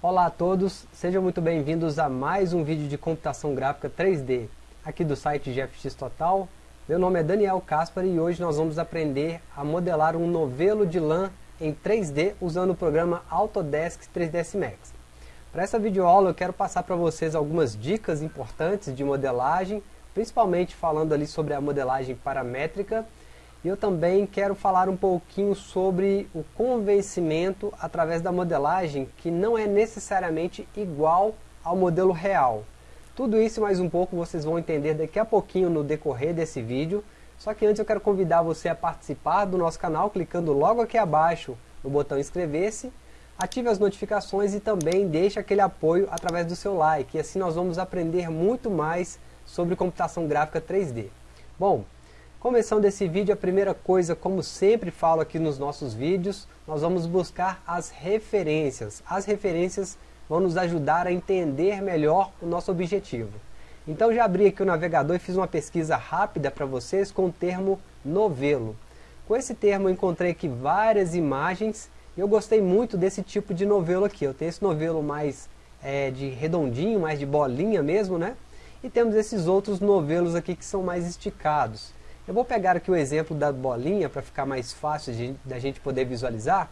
Olá a todos, sejam muito bem-vindos a mais um vídeo de computação gráfica 3D, aqui do site GFX Total. Meu nome é Daniel Caspar e hoje nós vamos aprender a modelar um novelo de lã em 3D usando o programa Autodesk 3ds Max. Para essa videoaula eu quero passar para vocês algumas dicas importantes de modelagem, principalmente falando ali sobre a modelagem paramétrica e eu também quero falar um pouquinho sobre o convencimento através da modelagem que não é necessariamente igual ao modelo real. Tudo isso e mais um pouco vocês vão entender daqui a pouquinho no decorrer desse vídeo. Só que antes eu quero convidar você a participar do nosso canal clicando logo aqui abaixo no botão inscrever-se, ative as notificações e também deixe aquele apoio através do seu like. E assim nós vamos aprender muito mais sobre computação gráfica 3D. Bom, Começando esse vídeo, a primeira coisa, como sempre falo aqui nos nossos vídeos, nós vamos buscar as referências. As referências vão nos ajudar a entender melhor o nosso objetivo. Então já abri aqui o navegador e fiz uma pesquisa rápida para vocês com o termo novelo. Com esse termo eu encontrei aqui várias imagens e eu gostei muito desse tipo de novelo aqui. Eu tenho esse novelo mais é, de redondinho, mais de bolinha mesmo, né? E temos esses outros novelos aqui que são mais esticados. Eu vou pegar aqui o exemplo da bolinha para ficar mais fácil de, da gente poder visualizar.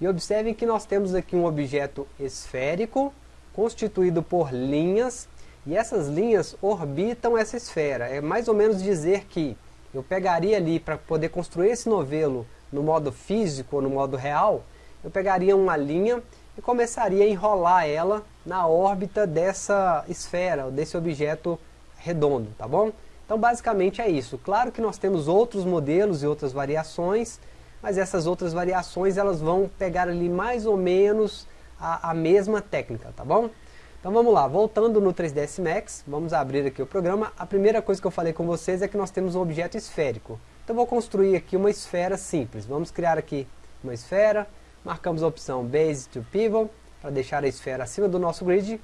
E observem que nós temos aqui um objeto esférico, constituído por linhas, e essas linhas orbitam essa esfera. É mais ou menos dizer que eu pegaria ali para poder construir esse novelo no modo físico ou no modo real, eu pegaria uma linha e começaria a enrolar ela na órbita dessa esfera, desse objeto redondo, tá bom? Então basicamente é isso. Claro que nós temos outros modelos e outras variações, mas essas outras variações elas vão pegar ali mais ou menos a, a mesma técnica, tá bom? Então vamos lá, voltando no 3ds Max, vamos abrir aqui o programa. A primeira coisa que eu falei com vocês é que nós temos um objeto esférico. Então vou construir aqui uma esfera simples. Vamos criar aqui uma esfera, marcamos a opção Base to Pivot, para deixar a esfera acima do nosso grid.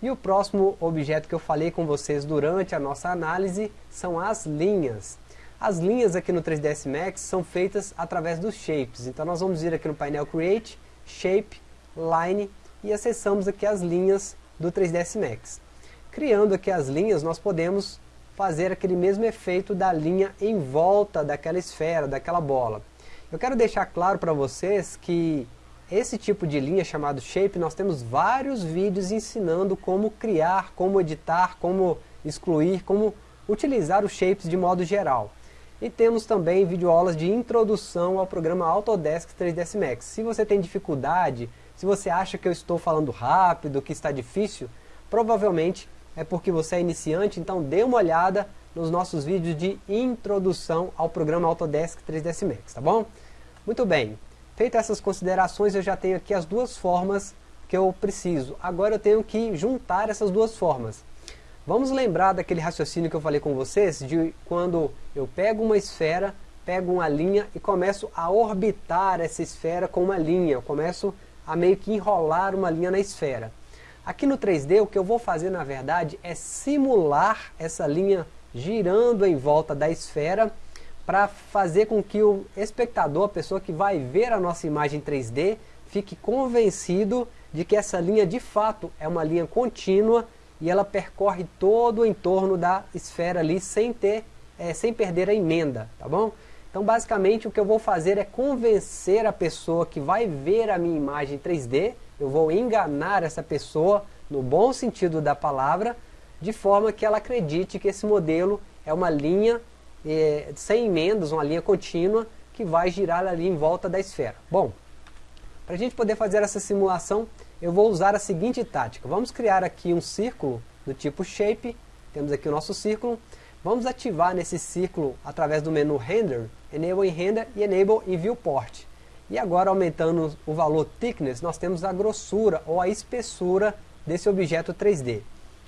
E o próximo objeto que eu falei com vocês durante a nossa análise são as linhas. As linhas aqui no 3ds Max são feitas através dos shapes. Então nós vamos vir aqui no painel Create, Shape, Line e acessamos aqui as linhas do 3ds Max. Criando aqui as linhas nós podemos fazer aquele mesmo efeito da linha em volta daquela esfera, daquela bola. Eu quero deixar claro para vocês que esse tipo de linha chamado Shape, nós temos vários vídeos ensinando como criar, como editar, como excluir, como utilizar os Shapes de modo geral. E temos também videoaulas de introdução ao programa Autodesk 3ds Max. Se você tem dificuldade, se você acha que eu estou falando rápido, que está difícil, provavelmente é porque você é iniciante, então dê uma olhada nos nossos vídeos de introdução ao programa Autodesk 3ds Max, tá bom? Muito bem, Feitas essas considerações, eu já tenho aqui as duas formas que eu preciso. Agora eu tenho que juntar essas duas formas. Vamos lembrar daquele raciocínio que eu falei com vocês, de quando eu pego uma esfera, pego uma linha e começo a orbitar essa esfera com uma linha. Eu começo a meio que enrolar uma linha na esfera. Aqui no 3D, o que eu vou fazer, na verdade, é simular essa linha girando em volta da esfera para fazer com que o espectador, a pessoa que vai ver a nossa imagem 3D, fique convencido de que essa linha de fato é uma linha contínua e ela percorre todo o entorno da esfera ali sem, ter, é, sem perder a emenda, tá bom? Então basicamente o que eu vou fazer é convencer a pessoa que vai ver a minha imagem 3D, eu vou enganar essa pessoa no bom sentido da palavra, de forma que ela acredite que esse modelo é uma linha é, sem emendas, uma linha contínua que vai girar ali em volta da esfera. Bom, para a gente poder fazer essa simulação, eu vou usar a seguinte tática. Vamos criar aqui um círculo do tipo Shape, temos aqui o nosso círculo. Vamos ativar nesse círculo através do menu Render, Enable em Render e Enable em Viewport. E agora aumentando o valor Thickness, nós temos a grossura ou a espessura desse objeto 3D.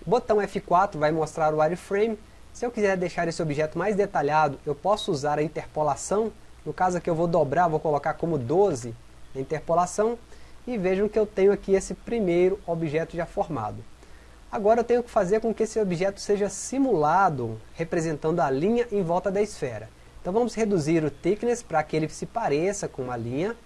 O botão F4 vai mostrar o wireframe se eu quiser deixar esse objeto mais detalhado, eu posso usar a interpolação. No caso aqui eu vou dobrar, vou colocar como 12 a interpolação. E vejam que eu tenho aqui esse primeiro objeto já formado. Agora eu tenho que fazer com que esse objeto seja simulado, representando a linha em volta da esfera. Então vamos reduzir o thickness para que ele se pareça com uma linha.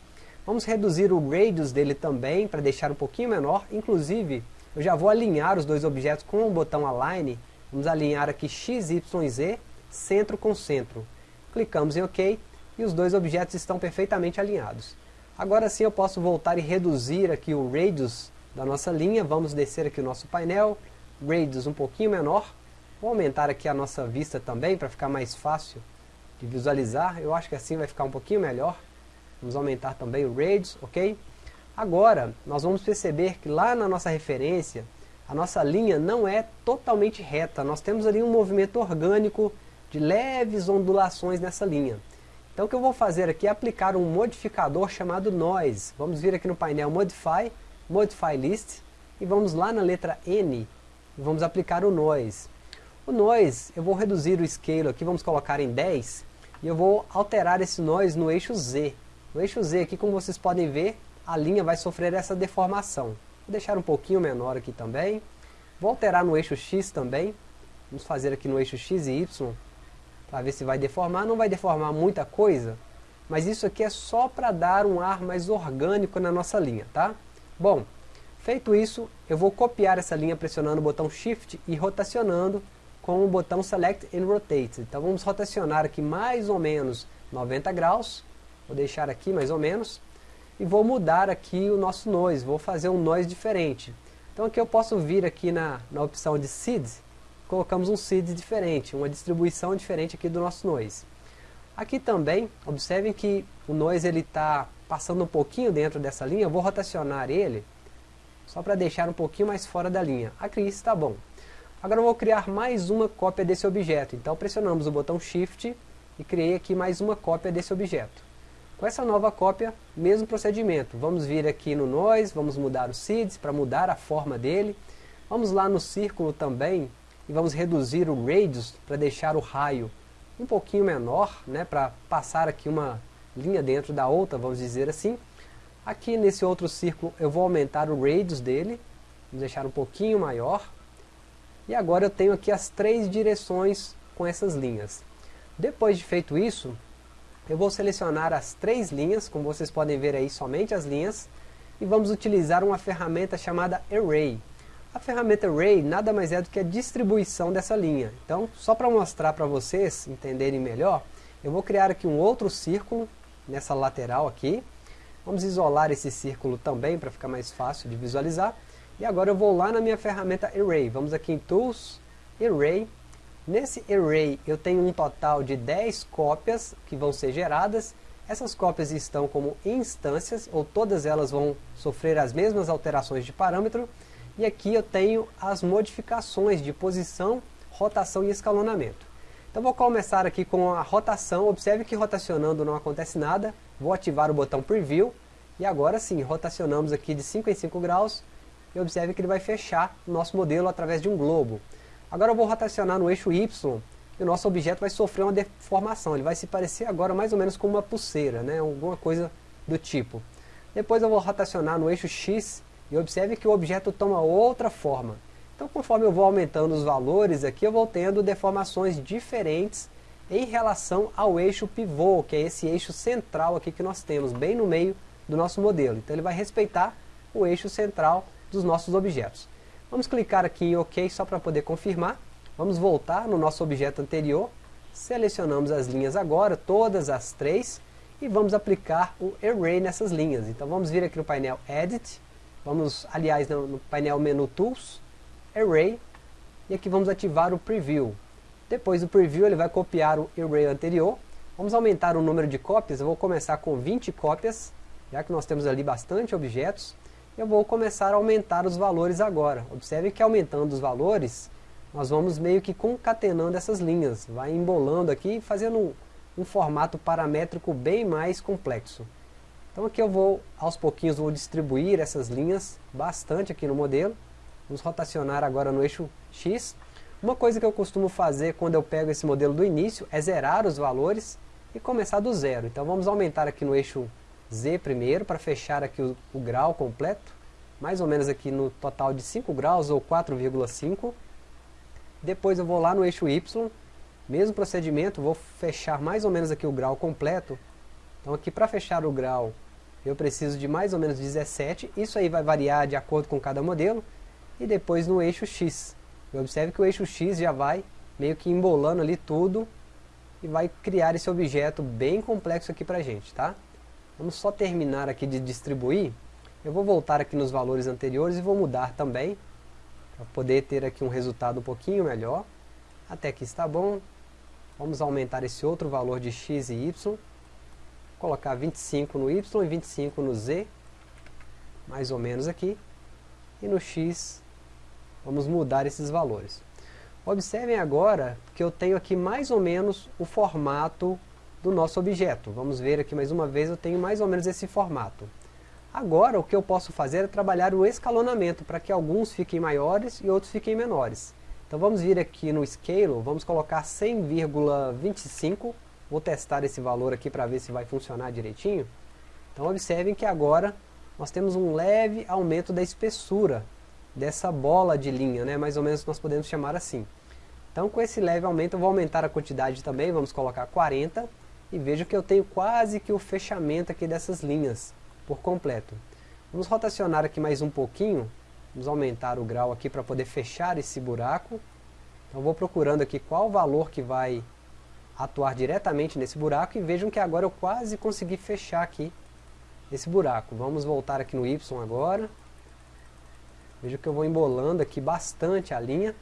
Vamos reduzir o radius dele também, para deixar um pouquinho menor. Inclusive, eu já vou alinhar os dois objetos com o botão Align. Vamos alinhar aqui X, Y, Z, centro com centro. Clicamos em OK e os dois objetos estão perfeitamente alinhados. Agora sim eu posso voltar e reduzir aqui o radius da nossa linha. Vamos descer aqui o nosso painel, radius um pouquinho menor. Vou aumentar aqui a nossa vista também para ficar mais fácil de visualizar. Eu acho que assim vai ficar um pouquinho melhor. Vamos aumentar também o radius, ok? Agora, nós vamos perceber que lá na nossa referência, a nossa linha não é totalmente reta. Nós temos ali um movimento orgânico de leves ondulações nessa linha. Então o que eu vou fazer aqui é aplicar um modificador chamado Noise. Vamos vir aqui no painel Modify, Modify List, e vamos lá na letra N, e vamos aplicar o Noise. O Noise, eu vou reduzir o Scale aqui, vamos colocar em 10, e eu vou alterar esse Noise no eixo Z. No eixo Z aqui, como vocês podem ver, a linha vai sofrer essa deformação. Vou deixar um pouquinho menor aqui também. Vou alterar no eixo X também. Vamos fazer aqui no eixo X e Y, para ver se vai deformar. Não vai deformar muita coisa, mas isso aqui é só para dar um ar mais orgânico na nossa linha, tá? Bom, feito isso, eu vou copiar essa linha pressionando o botão Shift e rotacionando com o botão Select and Rotate. Então vamos rotacionar aqui mais ou menos 90 graus Vou deixar aqui mais ou menos. E vou mudar aqui o nosso noise, vou fazer um noise diferente. Então aqui eu posso vir aqui na, na opção de seed, colocamos um seed diferente, uma distribuição diferente aqui do nosso noise. Aqui também, observem que o noise ele está passando um pouquinho dentro dessa linha, eu vou rotacionar ele, só para deixar um pouquinho mais fora da linha. Aqui está bom. Agora eu vou criar mais uma cópia desse objeto, então pressionamos o botão Shift e criei aqui mais uma cópia desse objeto. Com essa nova cópia, mesmo procedimento. Vamos vir aqui no Noise, vamos mudar o Seeds para mudar a forma dele. Vamos lá no círculo também e vamos reduzir o Radius para deixar o raio um pouquinho menor, né, para passar aqui uma linha dentro da outra, vamos dizer assim. Aqui nesse outro círculo eu vou aumentar o Radius dele, vamos deixar um pouquinho maior. E agora eu tenho aqui as três direções com essas linhas. Depois de feito isso, eu vou selecionar as três linhas, como vocês podem ver aí, somente as linhas, e vamos utilizar uma ferramenta chamada Array. A ferramenta Array nada mais é do que a distribuição dessa linha. Então, só para mostrar para vocês entenderem melhor, eu vou criar aqui um outro círculo, nessa lateral aqui. Vamos isolar esse círculo também, para ficar mais fácil de visualizar. E agora eu vou lá na minha ferramenta Array. Vamos aqui em Tools, Array, Nesse array eu tenho um total de 10 cópias que vão ser geradas. Essas cópias estão como instâncias, ou todas elas vão sofrer as mesmas alterações de parâmetro. E aqui eu tenho as modificações de posição, rotação e escalonamento. Então vou começar aqui com a rotação. Observe que rotacionando não acontece nada. Vou ativar o botão Preview. E agora sim, rotacionamos aqui de 5 em 5 graus. E observe que ele vai fechar o nosso modelo através de um globo. Agora eu vou rotacionar no eixo Y e o nosso objeto vai sofrer uma deformação. Ele vai se parecer agora mais ou menos com uma pulseira, né? alguma coisa do tipo. Depois eu vou rotacionar no eixo X e observe que o objeto toma outra forma. Então conforme eu vou aumentando os valores aqui, eu vou tendo deformações diferentes em relação ao eixo pivô, que é esse eixo central aqui que nós temos, bem no meio do nosso modelo. Então ele vai respeitar o eixo central dos nossos objetos. Vamos clicar aqui em OK só para poder confirmar. Vamos voltar no nosso objeto anterior. Selecionamos as linhas agora, todas as três. E vamos aplicar o Array nessas linhas. Então vamos vir aqui no painel Edit. Vamos, aliás, no, painel Menu Tools, Array. E aqui vamos ativar o Preview. Depois do Preview ele vai copiar o Array anterior. Vamos aumentar o número de cópias. Eu vou começar com 20 cópias, já que nós temos ali bastante objetos eu vou começar a aumentar os valores agora. Observe que aumentando os valores, nós vamos meio que concatenando essas linhas, vai embolando aqui, fazendo um, um formato paramétrico bem mais complexo. Então aqui eu vou, aos pouquinhos, vou distribuir essas linhas bastante aqui no modelo. Vamos rotacionar agora no eixo X. Uma coisa que eu costumo fazer quando eu pego esse modelo do início é zerar os valores e começar do zero. Então vamos aumentar aqui no eixo Z primeiro, para fechar aqui o, o grau completo, mais ou menos aqui no total de 5 graus ou 4,5. Depois eu vou lá no eixo Y, mesmo procedimento, vou fechar mais ou menos aqui o grau completo. Então aqui para fechar o grau, eu preciso de mais ou menos 17, isso aí vai variar de acordo com cada modelo, e depois no eixo X. Observe que o eixo X já vai meio que embolando ali tudo, e vai criar esse objeto bem complexo aqui pra gente, tá? Vamos só terminar aqui de distribuir, eu vou voltar aqui nos valores anteriores e vou mudar também, para poder ter aqui um resultado um pouquinho melhor. Até aqui está bom, vamos aumentar esse outro valor de x e y, colocar 25 no y e 25 no z, mais ou menos aqui, e no x vamos mudar esses valores. Observem agora que eu tenho aqui mais ou menos o formato do nosso objeto. Vamos ver aqui mais uma vez, eu tenho mais ou menos esse formato. Agora o que eu posso fazer é trabalhar o escalonamento para que alguns fiquem maiores e outros fiquem menores. Então vamos vir aqui no Scale, vamos colocar 100,25, vou testar esse valor aqui para ver se vai funcionar direitinho. Então observem que agora nós temos um leve aumento da espessura dessa bola de linha, né? mais ou menos nós podemos chamar assim. Então com esse leve aumento eu vou aumentar a quantidade também, vamos colocar 40, e vejo que eu tenho quase que o fechamento aqui dessas linhas por completo. Vamos rotacionar aqui mais um pouquinho, vamos aumentar o grau aqui para poder fechar esse buraco. Então vou procurando aqui qual valor que vai atuar diretamente nesse buraco e vejam que agora eu quase consegui fechar aqui esse buraco. Vamos voltar aqui no Y agora. Veja que eu vou embolando aqui bastante a linha.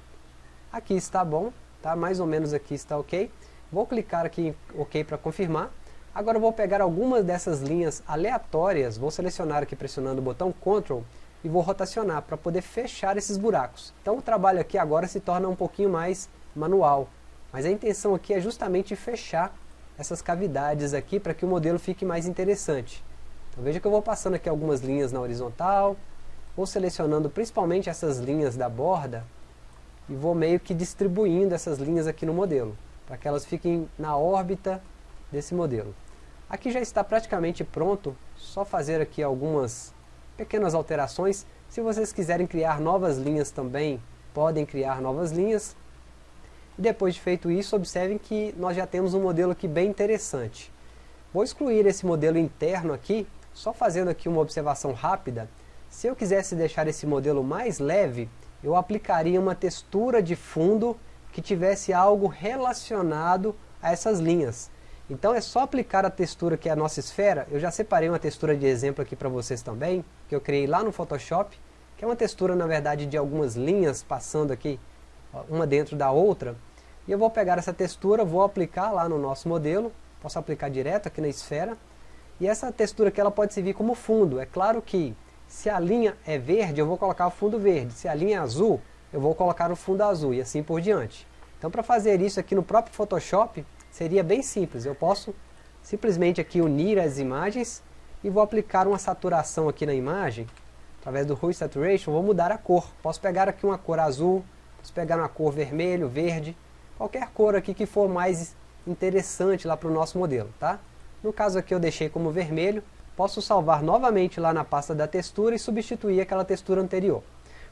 Aqui está bom, tá? mais ou menos aqui está ok. Vou clicar aqui em OK para confirmar. Agora vou pegar algumas dessas linhas aleatórias, vou selecionar aqui pressionando o botão Ctrl e vou rotacionar para poder fechar esses buracos. Então o trabalho aqui agora se torna um pouquinho mais manual, mas a intenção aqui é justamente fechar essas cavidades aqui para que o modelo fique mais interessante. Então veja que eu vou passando aqui algumas linhas na horizontal, vou selecionando principalmente essas linhas da borda e vou meio que distribuindo essas linhas aqui no modelo, para que elas fiquem na órbita desse modelo. Aqui já está praticamente pronto, só fazer aqui algumas pequenas alterações. Se vocês quiserem criar novas linhas também, podem criar novas linhas. Depois de feito isso, observem que nós já temos um modelo aqui bem interessante. Vou excluir esse modelo interno aqui, só fazendo aqui uma observação rápida. Se eu quisesse deixar esse modelo mais leve, eu aplicaria uma textura de fundo que tivesse algo relacionado a essas linhas. Então é só aplicar a textura que é a nossa esfera, eu já separei uma textura de exemplo aqui para vocês também, que eu criei lá no Photoshop, que é uma textura na verdade de algumas linhas passando aqui, uma dentro da outra, e eu vou pegar essa textura, vou aplicar lá no nosso modelo, posso aplicar direto aqui na esfera, e essa textura aqui ela pode servir como fundo, é claro que se a linha é verde eu vou colocar o fundo verde, se a linha é azul eu vou colocar o fundo azul e assim por diante. Então para fazer isso aqui no próprio Photoshop, seria bem simples. Eu posso simplesmente aqui unir as imagens e vou aplicar uma saturação aqui na imagem, através do Hue Saturation, vou mudar a cor. Posso pegar aqui uma cor azul, posso pegar uma cor vermelho, verde, qualquer cor aqui que for mais interessante lá para o nosso modelo, tá? No caso aqui eu deixei como vermelho, posso salvar novamente lá na pasta da textura e substituir aquela textura anterior.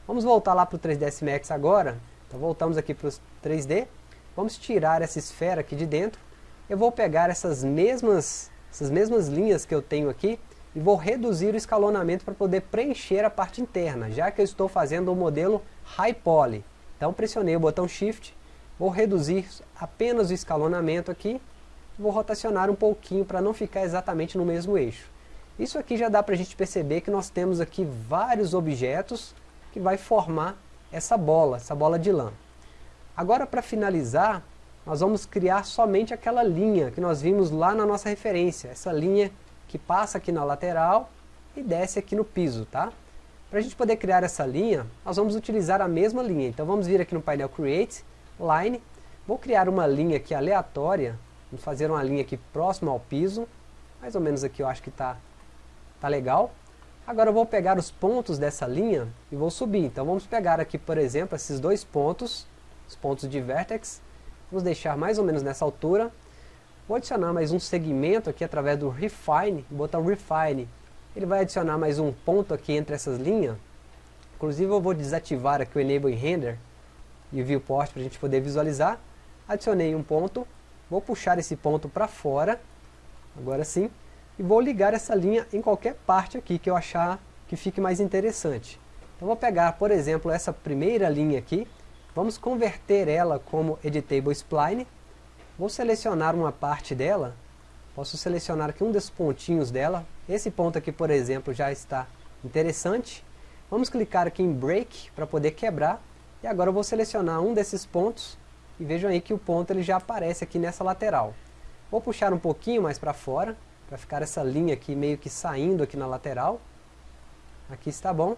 Vamos voltar lá para o 3ds Max agora, então voltamos aqui para o 3D, Vamos tirar essa esfera aqui de dentro. Eu vou pegar essas mesmas, essas mesmas linhas que eu tenho aqui e vou reduzir o escalonamento para poder preencher a parte interna, já que eu estou fazendo o modelo High Poly. Então pressionei o botão Shift, vou reduzir apenas o escalonamento aqui, vou rotacionar um pouquinho para não ficar exatamente no mesmo eixo. Isso aqui já dá para a gente perceber que nós temos aqui vários objetos que vai formar essa bola, essa bola de lã. Agora para finalizar, nós vamos criar somente aquela linha que nós vimos lá na nossa referência, essa linha que passa aqui na lateral e desce aqui no piso, tá? Para a gente poder criar essa linha, nós vamos utilizar a mesma linha. Então vamos vir aqui no painel Create, Line, vou criar uma linha aqui aleatória, vamos fazer uma linha aqui próxima ao piso, mais ou menos aqui eu acho que está tá legal. Agora eu vou pegar os pontos dessa linha e vou subir. Então vamos pegar aqui, por exemplo, esses dois pontos, os pontos de vertex. Vamos deixar mais ou menos nessa altura. Vou adicionar mais um segmento aqui através do Refine, botão Refine. Ele vai adicionar mais um ponto aqui entre essas linhas. Inclusive eu vou desativar aqui o Enable Render e o Viewport para a gente poder visualizar. Adicionei um ponto, vou puxar esse ponto para fora, agora sim, e vou ligar essa linha em qualquer parte aqui que eu achar que fique mais interessante. Então vou pegar, por exemplo, essa primeira linha aqui, vamos converter ela como Editable Spline, vou selecionar uma parte dela, posso selecionar aqui um desses pontinhos dela, esse ponto aqui, por exemplo, já está interessante, vamos clicar aqui em Break para poder quebrar, e agora eu vou selecionar um desses pontos, e vejam aí que o ponto ele já aparece aqui nessa lateral. Vou puxar um pouquinho mais para fora, para ficar essa linha aqui meio que saindo aqui na lateral, aqui está bom,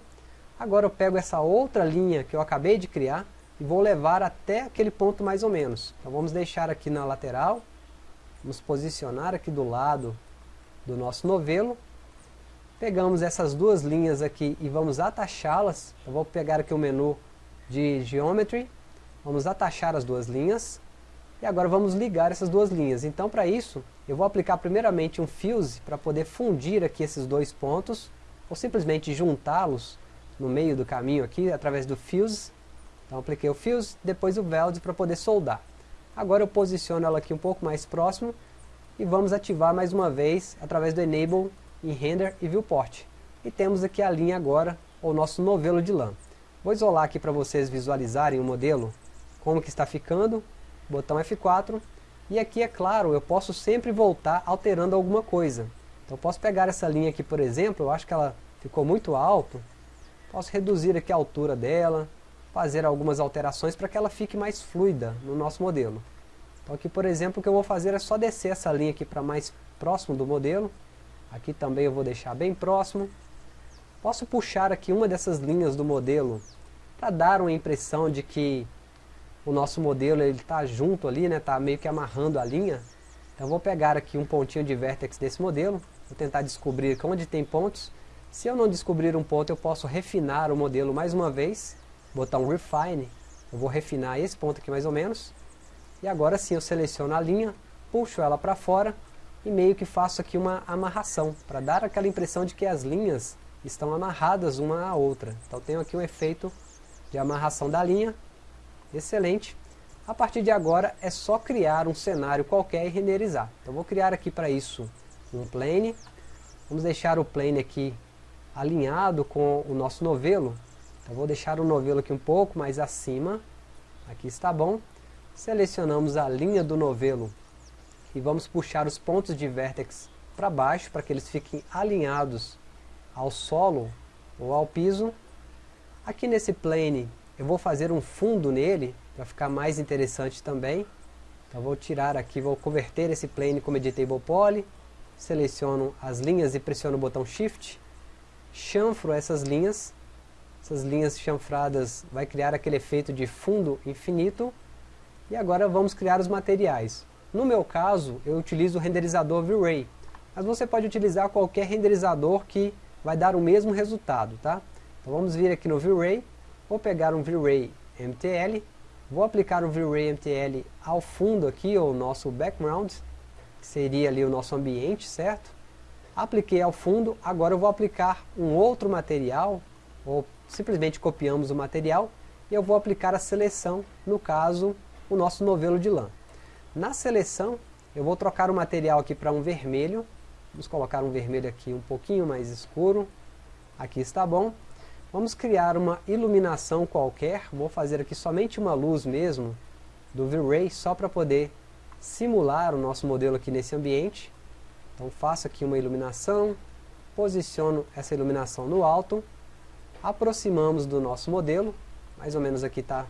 Agora eu pego essa outra linha que eu acabei de criar e vou levar até aquele ponto mais ou menos. Então vamos deixar aqui na lateral, vamos posicionar aqui do lado do nosso novelo. Pegamos essas duas linhas aqui e vamos atachá-las. Eu vou pegar aqui o menu de Geometry, vamos atachar as duas linhas. E agora vamos ligar essas duas linhas. Então para isso, eu vou aplicar primeiramente um Fuse para poder fundir aqui esses dois pontos, ou simplesmente juntá-los no meio do caminho aqui, através do fuse. Então apliquei o fuse, depois o weld para poder soldar. Agora eu posiciono ela aqui um pouco mais próximo e vamos ativar mais uma vez através do Enable em Render e Viewport. E temos aqui a linha agora, o nosso novelo de lã. Vou isolar aqui para vocês visualizarem o modelo, como que está ficando, botão F4, e aqui é claro, eu posso sempre voltar alterando alguma coisa. Então eu posso pegar essa linha aqui, por exemplo, eu acho que ela ficou muito alto, Posso reduzir aqui a altura dela, fazer algumas alterações para que ela fique mais fluida no nosso modelo. Então aqui, por exemplo, o que eu vou fazer é só descer essa linha aqui para mais próximo do modelo. Aqui também eu vou deixar bem próximo. Posso puxar aqui uma dessas linhas do modelo para dar uma impressão de que o nosso modelo está junto ali, está né, tá meio que amarrando a linha. Então vou pegar aqui um pontinho de vértex desse modelo, vou tentar descobrir onde tem pontos. Se eu não descobrir um ponto, eu posso refinar o modelo mais uma vez, botar um Refine, eu vou refinar esse ponto aqui mais ou menos, e agora sim eu seleciono a linha, puxo ela para fora, e meio que faço aqui uma amarração, para dar aquela impressão de que as linhas estão amarradas uma à outra. Então tenho aqui um efeito de amarração da linha, excelente. A partir de agora é só criar um cenário qualquer e renderizar. Então vou criar aqui para isso um plane, vamos deixar o plane aqui alinhado com o nosso novelo. Então vou deixar o novelo aqui um pouco mais acima. Aqui está bom. Selecionamos a linha do novelo e vamos puxar os pontos de vértex para baixo para que eles fiquem alinhados ao solo ou ao piso. Aqui nesse plane eu vou fazer um fundo nele para ficar mais interessante também. Então vou tirar aqui, vou converter esse plane como Editable Poly. Seleciono as linhas e pressiono o botão Shift chanfro essas linhas, essas linhas chanfradas vai criar aquele efeito de fundo infinito, e agora vamos criar os materiais. No meu caso, eu utilizo o renderizador V-Ray, mas você pode utilizar qualquer renderizador que vai dar o mesmo resultado, tá? Então vamos vir aqui no V-Ray, vou pegar um V-Ray MTL, vou aplicar o V-Ray MTL ao fundo aqui, o nosso background, que seria ali o nosso ambiente, certo? apliquei ao fundo, agora eu vou aplicar um outro material, ou simplesmente copiamos o material, e eu vou aplicar a seleção, no caso, o nosso novelo de lã. Na seleção, eu vou trocar o material aqui para um vermelho, vamos colocar um vermelho aqui um pouquinho mais escuro, aqui está bom. Vamos criar uma iluminação qualquer, vou fazer aqui somente uma luz mesmo, do V-Ray, só para poder simular o nosso modelo aqui nesse ambiente. Então faço aqui uma iluminação, posiciono essa iluminação no alto, aproximamos do nosso modelo, mais ou menos aqui está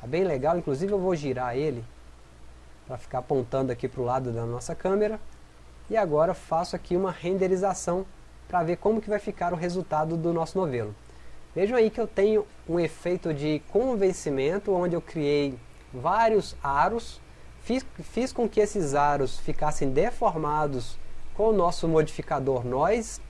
tá bem legal, inclusive eu vou girar ele para ficar apontando aqui para o lado da nossa câmera. E agora faço aqui uma renderização para ver como que vai ficar o resultado do nosso novelo. Vejam aí que eu tenho um efeito de convencimento, onde eu criei vários aros, fiz, fiz com que esses aros ficassem deformados com o nosso modificador Noise.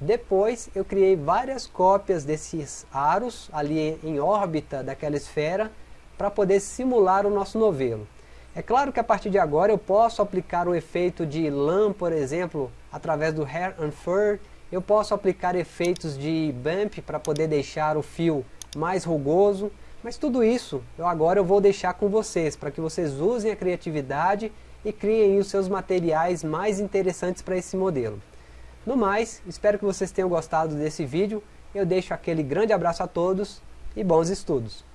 Depois eu criei várias cópias desses aros ali em órbita daquela esfera para poder simular o nosso novelo. É claro que a partir de agora eu posso aplicar o efeito de lã, por exemplo, através do Hair and Fur. Eu posso aplicar efeitos de bump para poder deixar o fio mais rugoso. Mas tudo isso eu agora eu vou deixar com vocês, para que vocês usem a criatividade e criem os seus materiais mais interessantes para esse modelo. No mais, espero que vocês tenham gostado desse vídeo, eu deixo aquele grande abraço a todos e bons estudos!